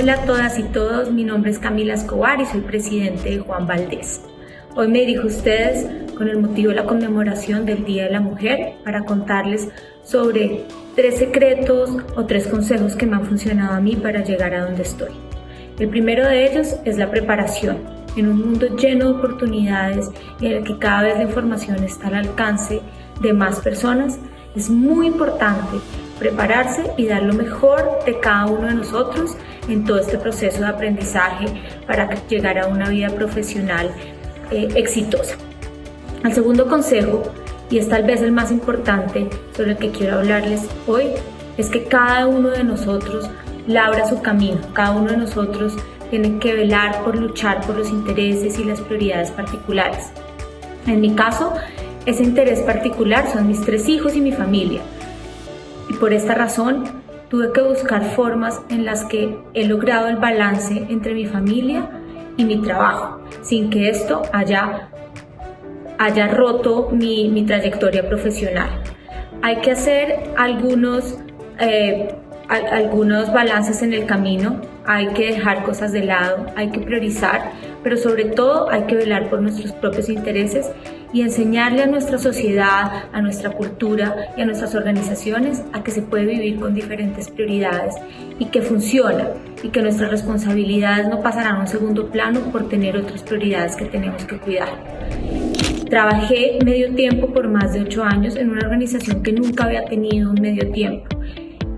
Hola a todas y todos, mi nombre es Camila Escobar y soy presidente de Juan Valdés. Hoy me dirijo a ustedes con el motivo de la conmemoración del Día de la Mujer para contarles sobre tres secretos o tres consejos que me han funcionado a mí para llegar a donde estoy. El primero de ellos es la preparación. En un mundo lleno de oportunidades y en el que cada vez la información está al alcance de más personas, es muy importante prepararse y dar lo mejor de cada uno de nosotros en todo este proceso de aprendizaje para llegar a una vida profesional eh, exitosa. El segundo consejo, y es tal vez el más importante sobre el que quiero hablarles hoy, es que cada uno de nosotros labra su camino, cada uno de nosotros tiene que velar por luchar por los intereses y las prioridades particulares. En mi caso, ese interés particular son mis tres hijos y mi familia. Y por esta razón tuve que buscar formas en las que he logrado el balance entre mi familia y mi trabajo, sin que esto haya, haya roto mi, trayectoria profesional. Hay que hacer algunos, eh, algunos balances en el camino, hay que dejar cosas de lado, hay que priorizar, pero sobre todo hay que velar por nuestros propios intereses y enseñarle a nuestra sociedad, a nuestra cultura y a nuestras organizaciones a que se puede vivir con diferentes prioridades y que funciona y que nuestras responsabilidades no pasarán a un segundo plano por tener otras prioridades que tenemos que cuidar. Trabajé medio tiempo por más de ocho años en una organización que nunca había tenido un medio tiempo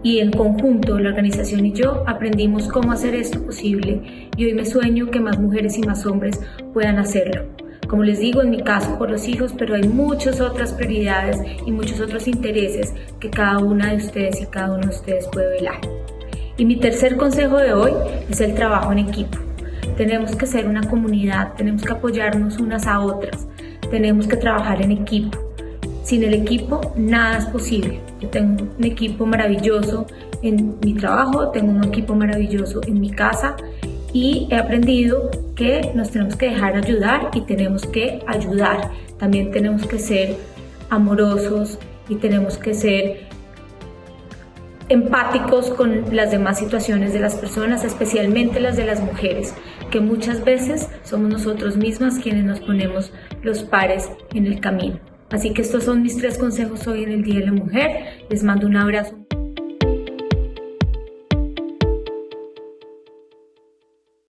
y en conjunto la organización y yo aprendimos cómo hacer esto posible y hoy me sueño que más mujeres y más hombres puedan hacerlo. Como les digo, en mi caso por los hijos, pero hay muchas otras prioridades y muchos otros intereses que cada una de ustedes y cada uno de ustedes puede velar. Y mi tercer consejo de hoy es el trabajo en equipo. Tenemos que ser una comunidad, tenemos que apoyarnos unas a otras, tenemos que trabajar en equipo. Sin el equipo nada es posible. Yo tengo un equipo maravilloso en mi trabajo, tengo un equipo maravilloso en mi casa y he aprendido que nos tenemos que dejar ayudar y tenemos que ayudar. También tenemos que ser amorosos y tenemos que ser empáticos con las demás situaciones de las personas, especialmente las de las mujeres, que muchas veces somos nosotros mismas quienes nos ponemos los pares en el camino. Así que estos son mis tres consejos hoy en el Día de la Mujer. Les mando un abrazo.